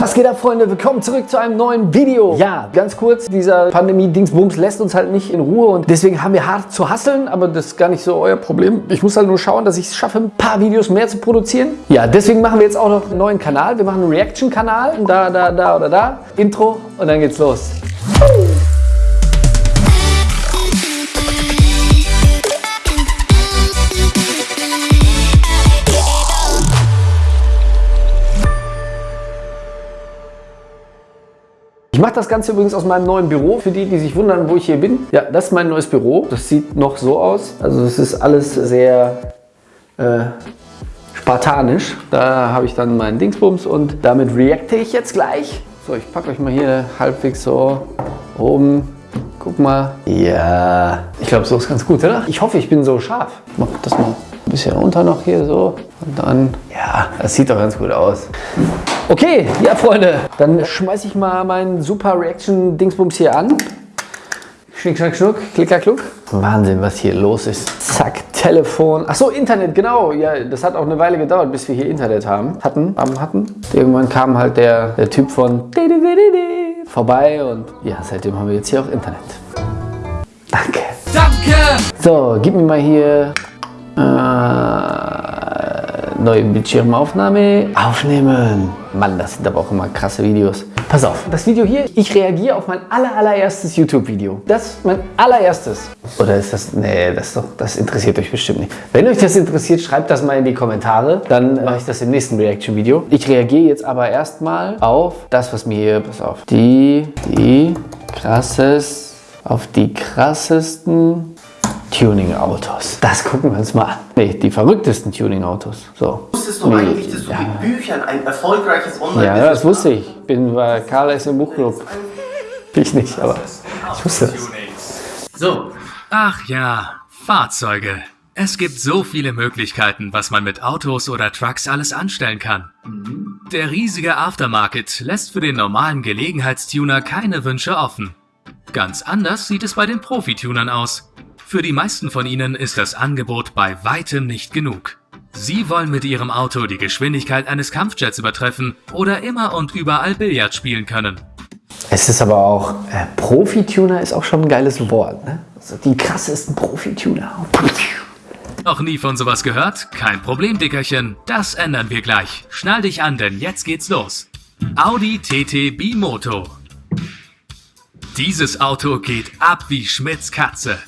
Was geht ab, Freunde? Willkommen zurück zu einem neuen Video. Ja, ganz kurz, dieser Pandemie-Dingsbums lässt uns halt nicht in Ruhe und deswegen haben wir hart zu hasseln, aber das ist gar nicht so euer Problem. Ich muss halt nur schauen, dass ich es schaffe, ein paar Videos mehr zu produzieren. Ja, deswegen machen wir jetzt auch noch einen neuen Kanal. Wir machen einen Reaction-Kanal, da, da, da oder da. Intro und dann geht's los. Ich mache das Ganze übrigens aus meinem neuen Büro. Für die, die sich wundern, wo ich hier bin. Ja, das ist mein neues Büro. Das sieht noch so aus. Also es ist alles sehr äh, spartanisch. Da habe ich dann meinen Dingsbums und damit reacte ich jetzt gleich. So, ich packe euch mal hier halbwegs so oben. Guck mal. Ja, ich glaube, so ist ganz gut, oder? Ich hoffe, ich bin so scharf. Ich mache das mal ein bisschen runter noch hier so. Und dann, ja, das sieht doch ganz gut aus. Okay, ja Freunde, dann schmeiße ich mal meinen Super Reaction Dingsbums hier an. Schnick, schnack, schnuck, klicker, kluck. Wahnsinn, was hier los ist. Zack, Telefon. Ach so, Internet, genau. Ja, das hat auch eine Weile gedauert, bis wir hier Internet haben. Hatten, haben, hatten. Irgendwann kam halt der, der Typ von vorbei und ja, seitdem haben wir jetzt hier auch Internet. Danke. Danke! So, gib mir mal hier äh, neue Bildschirmaufnahme. Aufnehmen. Mann, das sind aber auch immer krasse Videos. Pass auf, das Video hier, ich reagiere auf mein aller, allererstes YouTube-Video. Das ist mein allererstes. Oder ist das, nee, das, doch, das interessiert euch bestimmt nicht. Wenn euch das interessiert, schreibt das mal in die Kommentare. Dann mache ich das im nächsten Reaction-Video. Ich reagiere jetzt aber erstmal auf das, was mir hier, pass auf, die, die krasses, auf die krassesten Tuning-Autos. Das gucken wir uns mal an. Nee, die verrücktesten Tuning-Autos. So. Wusstest du Nee, eigentlich, dass du ja. mit Büchern ein erfolgreiches Online-Business Ja, das wusste ich. Ich bin bei Karl S. im Buchclub. Ich nicht, aber ich wusste das. So, ach ja, Fahrzeuge. Es gibt so viele Möglichkeiten, was man mit Autos oder Trucks alles anstellen kann. Der riesige Aftermarket lässt für den normalen Gelegenheitstuner keine Wünsche offen. Ganz anders sieht es bei den Profitunern aus. Für die meisten von ihnen ist das Angebot bei weitem nicht genug. Sie wollen mit ihrem Auto die Geschwindigkeit eines Kampfjets übertreffen oder immer und überall Billard spielen können. Es ist aber auch, äh, Profi-Tuner ist auch schon ein geiles Wort. Ne? Also die krassesten Profi-Tuner. Noch nie von sowas gehört? Kein Problem, Dickerchen. Das ändern wir gleich. Schnall dich an, denn jetzt geht's los. Audi TT Bimoto. Dieses Auto geht ab wie Schmidts Katze.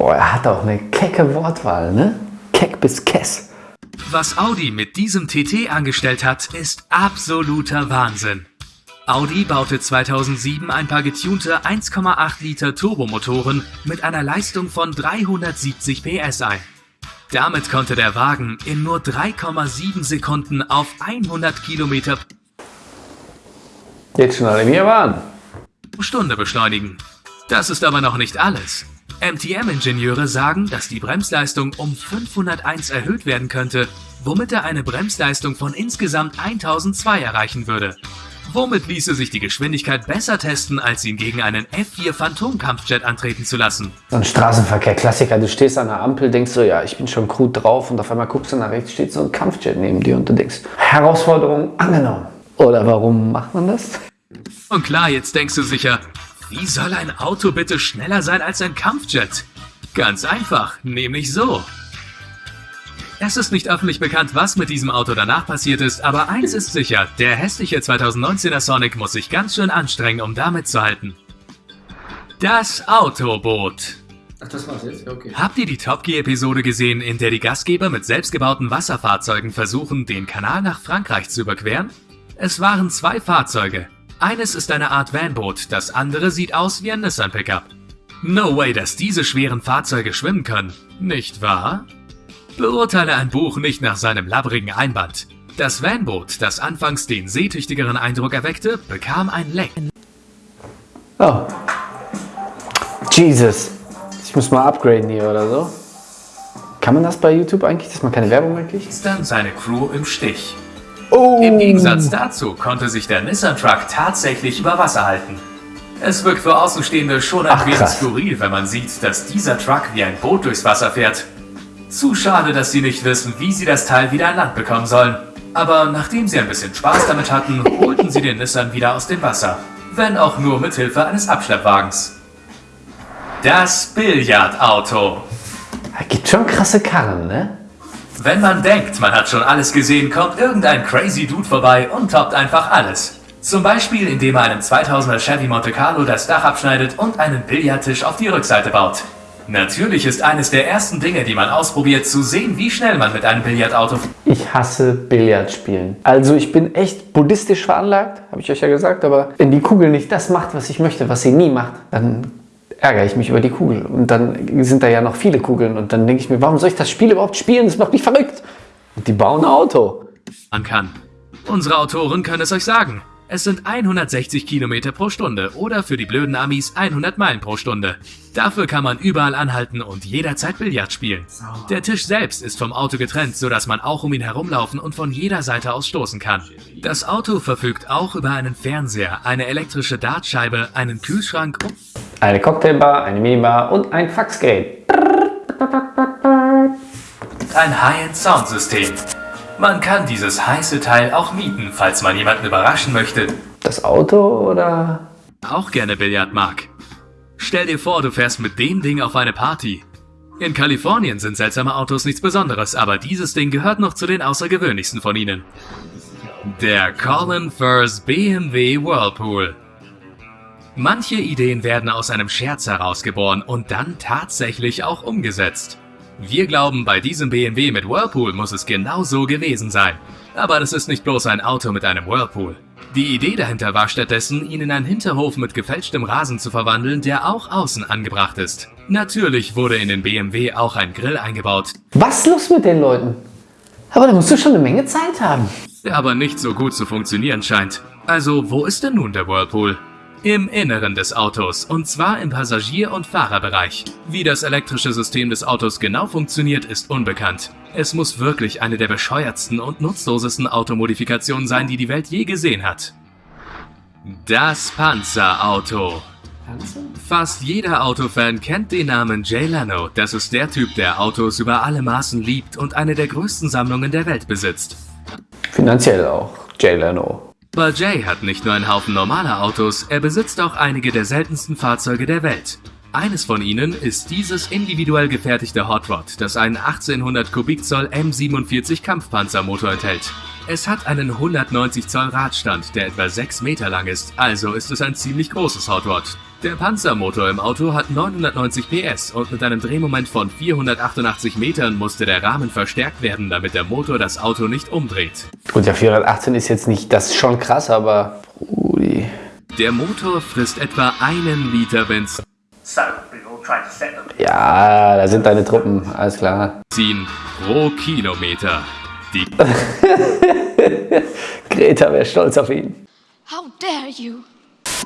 Boah, er hat auch eine kecke Wortwahl, ne? Keck bis Kess. Was Audi mit diesem TT angestellt hat, ist absoluter Wahnsinn. Audi baute 2007 ein paar getunte 1,8 Liter Turbomotoren mit einer Leistung von 370 PS ein. Damit konnte der Wagen in nur 3,7 Sekunden auf 100 Kilometer Jetzt schnall ich mir pro Stunde beschleunigen. Das ist aber noch nicht alles. MTM-Ingenieure sagen, dass die Bremsleistung um 501 erhöht werden könnte, womit er eine Bremsleistung von insgesamt 1002 erreichen würde. Womit ließe sich die Geschwindigkeit besser testen, als ihn gegen einen F4 Phantom-Kampfjet antreten zu lassen? So ein Straßenverkehr-Klassiker. Du stehst an der Ampel, denkst so, ja, ich bin schon gut drauf und auf einmal guckst du nach rechts, steht so ein Kampfjet neben dir und du denkst, Herausforderung angenommen. Oder warum macht man das? Und klar, jetzt denkst du sicher, wie soll ein Auto bitte schneller sein als ein Kampfjet? Ganz einfach, nämlich so. Es ist nicht öffentlich bekannt, was mit diesem Auto danach passiert ist, aber eins ist sicher, der hässliche 2019er Sonic muss sich ganz schön anstrengen, um da mitzuhalten. Das Autoboot. Ach, das war's jetzt? Okay. Habt ihr die Top Gear-Episode gesehen, in der die Gastgeber mit selbstgebauten Wasserfahrzeugen versuchen, den Kanal nach Frankreich zu überqueren? Es waren zwei Fahrzeuge. Eines ist eine Art Vanboot, das andere sieht aus wie ein Nissan Pickup. No way, dass diese schweren Fahrzeuge schwimmen können, nicht wahr? Beurteile ein Buch nicht nach seinem labbrigen Einband. Das Vanboot, das anfangs den seetüchtigeren Eindruck erweckte, bekam ein Leck. Oh. Jesus. Ich muss mal upgraden hier oder so. Kann man das bei YouTube eigentlich, dass man keine Werbung mehr kriegt? Dann seine Crew im Stich. Oh. Im Gegensatz dazu konnte sich der Nissan Truck tatsächlich über Wasser halten. Es wirkt für Außenstehende schon ein Ach, wenig krass. skurril, wenn man sieht, dass dieser Truck wie ein Boot durchs Wasser fährt. Zu schade, dass sie nicht wissen, wie sie das Teil wieder an Land bekommen sollen. Aber nachdem sie ein bisschen Spaß damit hatten, holten sie den Nissan wieder aus dem Wasser. Wenn auch nur mit Hilfe eines Abschleppwagens. Das Billardauto. Da gibt schon krasse Karren, ne? Wenn man denkt, man hat schon alles gesehen, kommt irgendein crazy Dude vorbei und toppt einfach alles. Zum Beispiel, indem er einem 2000er Chevy Monte Carlo das Dach abschneidet und einen Billardtisch auf die Rückseite baut. Natürlich ist eines der ersten Dinge, die man ausprobiert, zu sehen, wie schnell man mit einem Billardauto... Ich hasse Billardspielen. Also ich bin echt buddhistisch veranlagt, habe ich euch ja gesagt, aber wenn die Kugel nicht das macht, was ich möchte, was sie nie macht, dann ärgere ich mich über die Kugel. Und dann sind da ja noch viele Kugeln. Und dann denke ich mir, warum soll ich das Spiel überhaupt spielen? Das macht mich verrückt. Und die bauen ein Auto. Man kann. Unsere Autoren können es euch sagen. Es sind 160 Kilometer pro Stunde oder für die blöden Amis 100 Meilen pro Stunde. Dafür kann man überall anhalten und jederzeit Billard spielen. Der Tisch selbst ist vom Auto getrennt, sodass man auch um ihn herumlaufen und von jeder Seite aus stoßen kann. Das Auto verfügt auch über einen Fernseher, eine elektrische Dartscheibe, einen Kühlschrank und Eine Cocktailbar, eine Minibar und ein Faxgerät. ein High-End-Soundsystem. Man kann dieses heiße Teil auch mieten, falls man jemanden überraschen möchte, Das Auto oder... auch gerne Billard mag. Stell dir vor, du fährst mit dem Ding auf eine Party. In Kalifornien sind seltsame Autos nichts Besonderes, aber dieses Ding gehört noch zu den außergewöhnlichsten von ihnen. Der Colin Firth BMW Whirlpool. Manche Ideen werden aus einem Scherz herausgeboren und dann tatsächlich auch umgesetzt. Wir glauben, bei diesem BMW mit Whirlpool muss es genau so gewesen sein. Aber das ist nicht bloß ein Auto mit einem Whirlpool. Die Idee dahinter war stattdessen, ihn in einen Hinterhof mit gefälschtem Rasen zu verwandeln, der auch außen angebracht ist. Natürlich wurde in den BMW auch ein Grill eingebaut, Was ist los mit den Leuten? Aber da musst du schon eine Menge Zeit haben. der aber nicht so gut zu funktionieren scheint. Also, wo ist denn nun der Whirlpool? Im Inneren des Autos, und zwar im Passagier- und Fahrerbereich. Wie das elektrische System des Autos genau funktioniert, ist unbekannt. Es muss wirklich eine der bescheuertsten und nutzlosesten Automodifikationen sein, die die Welt je gesehen hat. Das Panzerauto. Fast jeder Autofan kennt den Namen Jay Leno. Das ist der Typ, der Autos über alle Maßen liebt und eine der größten Sammlungen der Welt besitzt. Finanziell auch. Jay Leno. Aber Jay hat nicht nur einen Haufen normaler Autos, er besitzt auch einige der seltensten Fahrzeuge der Welt. Eines von ihnen ist dieses individuell gefertigte Hot Rod, das einen 1800 Kubikzoll M47 Kampfpanzermotor enthält. Es hat einen 190 Zoll Radstand, der etwa 6 Meter lang ist, also ist es ein ziemlich großes Hot Rod. Der Panzermotor im Auto hat 990 PS und mit einem Drehmoment von 488 Metern musste der Rahmen verstärkt werden, damit der Motor das Auto nicht umdreht. Gut, der 418 ist jetzt nicht, das ist schon krass, aber... Brudi. Der Motor frisst etwa einen Liter Benzin. Ja, da sind deine Truppen, alles klar. pro Kilometer. Die Greta wäre stolz auf ihn. How dare you?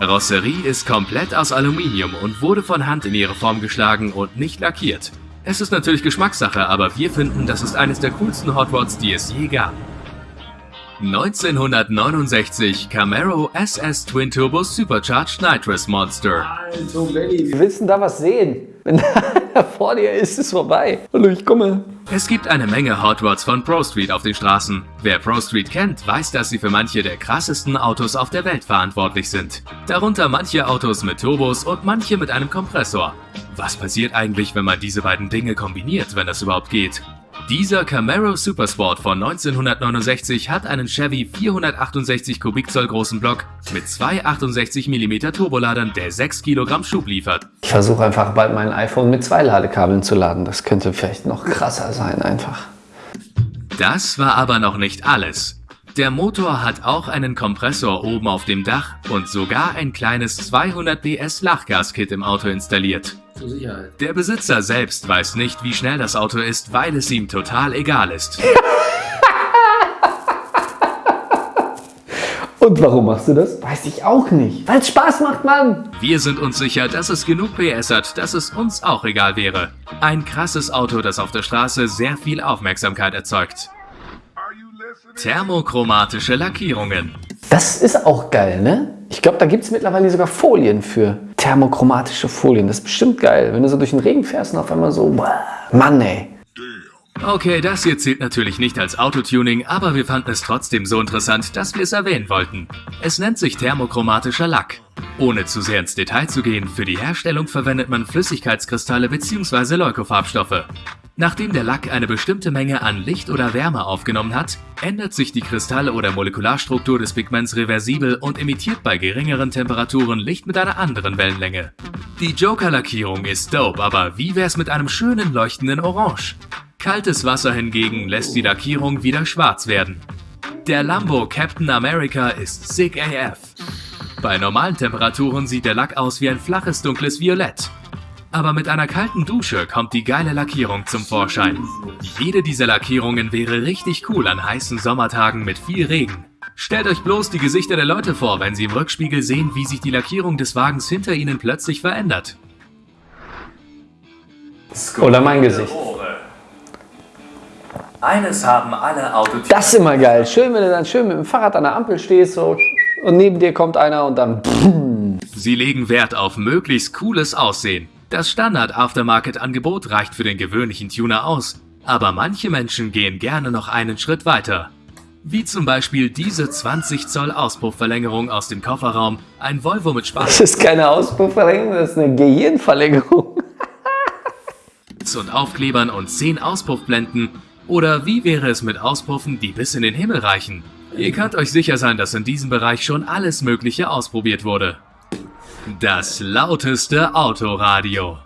Karosserie ist komplett aus Aluminium und wurde von Hand in ihre Form geschlagen und nicht lackiert. Es ist natürlich Geschmackssache, aber wir finden, das ist eines der coolsten Hot Rods, die es je gab. 1969 Camaro SS Twin Turbo Supercharged Nitrous Monster. Wir willst da was sehen? Vor dir ist, ist es vorbei. Hallo, ich komme. Es gibt eine Menge Hot Rods von Pro Street auf den Straßen. Wer Pro Street kennt, weiß, dass sie für manche der krassesten Autos auf der Welt verantwortlich sind. Darunter manche Autos mit Turbos und manche mit einem Kompressor. Was passiert eigentlich, wenn man diese beiden Dinge kombiniert, wenn das überhaupt geht? Dieser Camaro Supersport von 1969 hat einen Chevy 468 Kubikzoll großen Block mit zwei 68 mm Turboladern, der 6 Kilogramm Schub liefert. Ich versuche einfach bald mein iPhone mit zwei Ladekabeln zu laden. Das könnte vielleicht noch krasser sein einfach. Das war aber noch nicht alles. Der Motor hat auch einen Kompressor oben auf dem Dach und sogar ein kleines 200 PS Lachgaskit im Auto installiert. Zur Sicherheit. Der Besitzer selbst weiß nicht, wie schnell das Auto ist, weil es ihm total egal ist. Und warum machst du das? Weiß ich auch nicht. Weil es Spaß macht, Mann. Wir sind uns sicher, dass es genug PS hat, dass es uns auch egal wäre. Ein krasses Auto, das auf der Straße sehr viel Aufmerksamkeit erzeugt. Thermochromatische Lackierungen. Das ist auch geil, ne? Ich glaube, da gibt es mittlerweile sogar Folien für. Thermochromatische Folien. Das ist bestimmt geil. Wenn du so durch den Regen fährst und auf einmal so, Mann ey. Okay, das hier zählt natürlich nicht als Autotuning, aber wir fanden es trotzdem so interessant, dass wir es erwähnen wollten. Es nennt sich thermochromatischer Lack. Ohne zu sehr ins Detail zu gehen, für die Herstellung verwendet man Flüssigkeitskristalle bzw. Leukofarbstoffe. Nachdem der Lack eine bestimmte Menge an Licht oder Wärme aufgenommen hat, ändert sich die Kristall- oder Molekularstruktur des Pigments reversibel und emittiert bei geringeren Temperaturen Licht mit einer anderen Wellenlänge. Die Joker-Lackierung ist dope, aber wie wär's mit einem schönen leuchtenden Orange? Kaltes Wasser hingegen lässt die Lackierung wieder schwarz werden. Der Lambo Captain America ist sick AF. Bei normalen Temperaturen sieht der Lack aus wie ein flaches dunkles Violett. Aber mit einer kalten Dusche kommt die geile Lackierung zum Vorschein. Jede dieser Lackierungen wäre richtig cool an heißen Sommertagen mit viel Regen. Stellt euch bloß die Gesichter der Leute vor, wenn sie im Rückspiegel sehen, wie sich die Lackierung des Wagens hinter ihnen plötzlich verändert. Oder mein Gesicht. Eines haben alle Autotypen. Das ist immer geil. Schön, wenn du dann schön mit dem Fahrrad an der Ampel stehst so, und neben dir kommt einer und dann... Sie legen Wert auf möglichst cooles Aussehen. Das Standard-Aftermarket-Angebot reicht für den gewöhnlichen Tuner aus, aber manche Menschen gehen gerne noch einen Schritt weiter. Wie zum Beispiel diese 20 Zoll Auspuffverlängerung aus dem Kofferraum, ein Volvo mit Spaß Das ist keine Auspuffverlängerung, das ist eine Gehirnverlängerung. und Aufklebern und 10 Auspuffblenden. Oder wie wäre es mit Auspuffen, die bis in den Himmel reichen? Ihr könnt euch sicher sein, dass in diesem Bereich schon alles Mögliche ausprobiert wurde. Das lauteste Autoradio.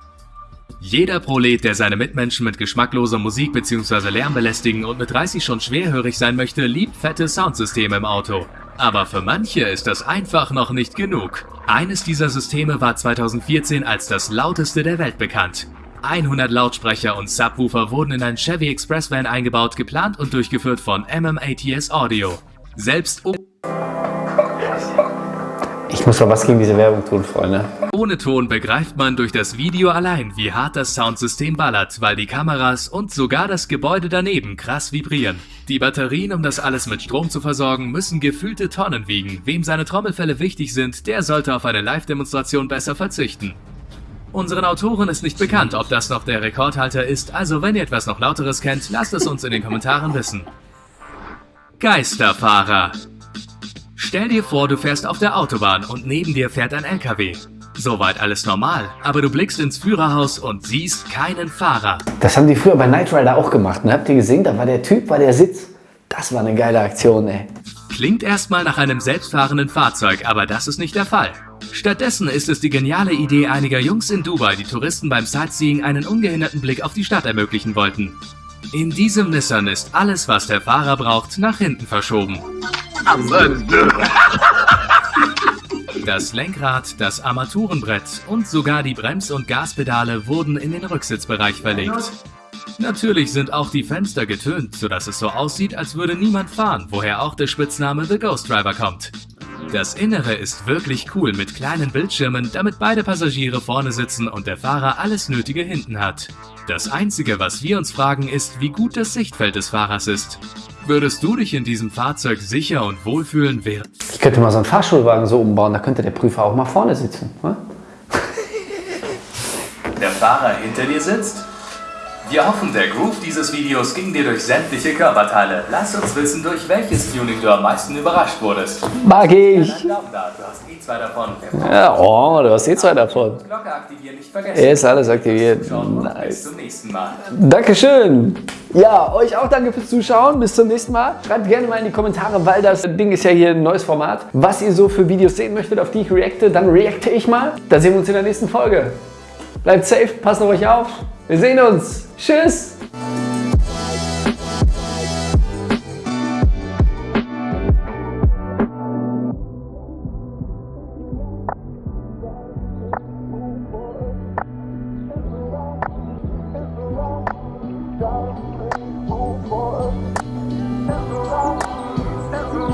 Jeder Prolet, der seine Mitmenschen mit geschmackloser Musik bzw. Lärm belästigen und mit 30 schon schwerhörig sein möchte, liebt fette Soundsysteme im Auto. Aber für manche ist das einfach noch nicht genug. Eines dieser Systeme war 2014 als das lauteste der Welt bekannt. 100 Lautsprecher und Subwoofer wurden in ein Chevy Express Van eingebaut, geplant und durchgeführt von MMATS Audio. Selbst Ich muss mal was gegen diese Werbung tun, Freunde. ohne Ton begreift man durch das Video allein, wie hart das Soundsystem ballert, weil die Kameras und sogar das Gebäude daneben krass vibrieren. Die Batterien, um das alles mit Strom zu versorgen, müssen gefühlte Tonnen wiegen. Wem seine Trommelfälle wichtig sind, der sollte auf eine Live-Demonstration besser verzichten. Unseren Autoren ist nicht bekannt, ob das noch der Rekordhalter ist, also wenn ihr etwas noch lauteres kennt, lasst es uns in den Kommentaren wissen. Geisterfahrer Stell dir vor, du fährst auf der Autobahn und neben dir fährt ein LKW. Soweit alles normal, aber du blickst ins Führerhaus und siehst keinen Fahrer. Das haben die früher bei Knight Rider auch gemacht. Ne? Habt ihr gesehen? Da war der Typ, war der Sitz. Das war eine geile Aktion, ey. Klingt erstmal nach einem selbstfahrenden Fahrzeug, aber das ist nicht der Fall. Stattdessen ist es die geniale Idee einiger Jungs in Dubai, die Touristen beim Sightseeing einen ungehinderten Blick auf die Stadt ermöglichen wollten. In diesem Nissan ist alles, was der Fahrer braucht, nach hinten verschoben. Das Lenkrad, das Armaturenbrett und sogar die Brems- und Gaspedale wurden in den Rücksitzbereich verlegt. Natürlich sind auch die Fenster getönt, sodass es so aussieht, als würde niemand fahren, woher auch der Spitzname The Ghost Driver kommt. Das Innere ist wirklich cool mit kleinen Bildschirmen, damit beide Passagiere vorne sitzen und der Fahrer alles Nötige hinten hat. Das Einzige, was wir uns fragen, ist, wie gut das Sichtfeld des Fahrers ist. Würdest du dich in diesem Fahrzeug sicher und wohlfühlen, während Ich könnte mal so einen Fahrschulwagen so umbauen, da könnte der Prüfer auch mal vorne sitzen. Ne? der Fahrer hinter dir sitzt? Wir hoffen, der Groove dieses Videos ging dir durch sämtliche Körperteile. Lass uns wissen, durch welches Tuning du am meisten überrascht wurdest. Mag ich. Du hast eh zwei davon. Ja, oh, du hast eh zwei davon. Glocke aktivieren nicht vergessen. Ist alles aktiviert. Und bis Nice. zum nächsten Mal. Dankeschön. Ja, euch auch danke fürs Zuschauen. Bis zum nächsten Mal. Schreibt gerne mal in die Kommentare, weil das Ding ist ja hier ein neues Format. Was ihr so für Videos sehen möchtet, auf die ich reacte, dann reacte ich mal. Da sehen wir uns in der nächsten Folge. Bleibt safe, passt auf euch auf. Wir sehen uns. Tschüss.